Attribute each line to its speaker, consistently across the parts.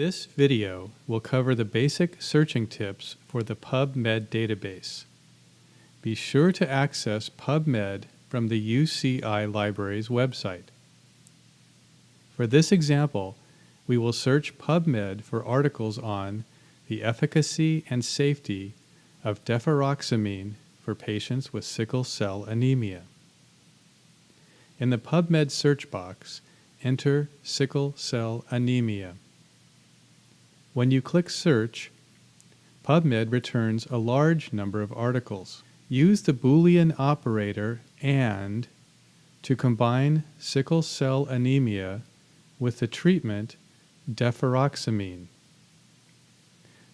Speaker 1: This video will cover the basic searching tips for the PubMed database. Be sure to access PubMed from the UCI Library's website. For this example, we will search PubMed for articles on the efficacy and safety of deferoxamine for patients with sickle cell anemia. In the PubMed search box, enter sickle cell anemia. When you click Search, PubMed returns a large number of articles. Use the Boolean operator AND to combine sickle cell anemia with the treatment deferoxamine.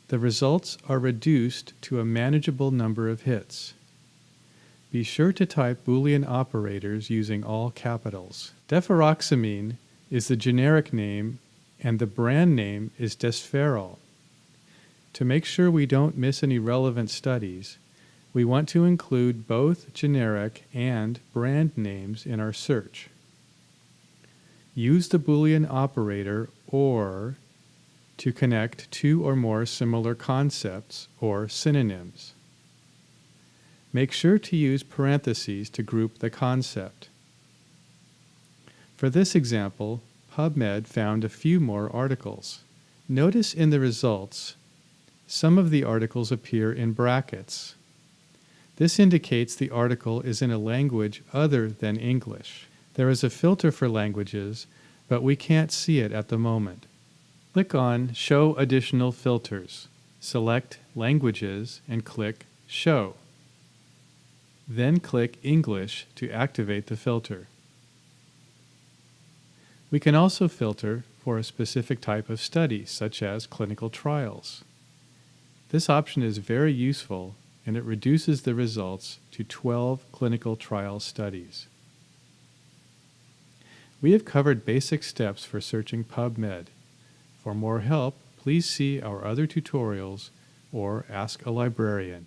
Speaker 1: The results are reduced to a manageable number of hits. Be sure to type Boolean operators using all capitals. Deferoxamine is the generic name and the brand name is Desferal. To make sure we don't miss any relevant studies, we want to include both generic and brand names in our search. Use the Boolean operator OR to connect two or more similar concepts or synonyms. Make sure to use parentheses to group the concept. For this example, PubMed found a few more articles. Notice in the results, some of the articles appear in brackets. This indicates the article is in a language other than English. There is a filter for languages, but we can't see it at the moment. Click on Show Additional Filters. Select Languages and click Show. Then click English to activate the filter. We can also filter for a specific type of study, such as clinical trials. This option is very useful and it reduces the results to 12 clinical trial studies. We have covered basic steps for searching PubMed. For more help, please see our other tutorials or ask a librarian.